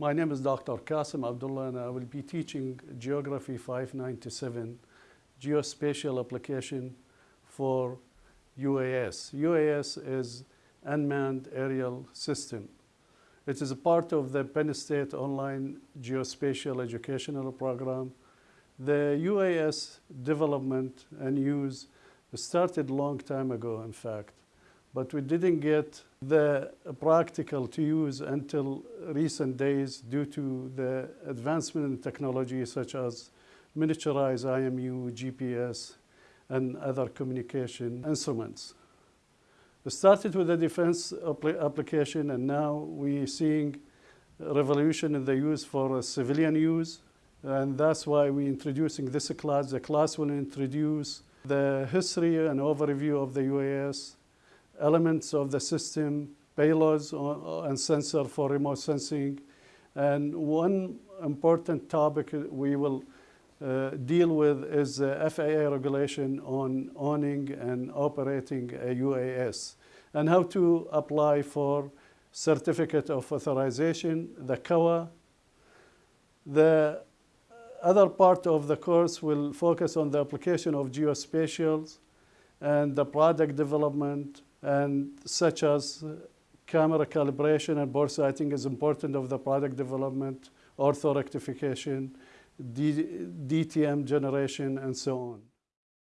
My name is Dr. Qasim Abdullah and I will be teaching Geography 597, Geospatial Application for UAS. UAS is Unmanned Aerial System. It is a part of the Penn State Online Geospatial Educational Program. The UAS development and use started long time ago, in fact, but we didn't get the practical to use until recent days due to the advancement in technology such as miniaturized IMU, GPS, and other communication instruments. We started with the defense application and now we're seeing revolution in the use for civilian use and that's why we're introducing this class. The class will introduce the history and overview of the UAS, elements of the system, payloads and sensor for remote sensing. And one important topic we will uh, deal with is the FAA regulation on owning and operating a UAS and how to apply for certificate of authorization, the CAWA. The other part of the course will focus on the application of geospatials and the product development and such as uh, camera calibration and bore sighting is important of the product development, ortho rectification, D DTM generation, and so on.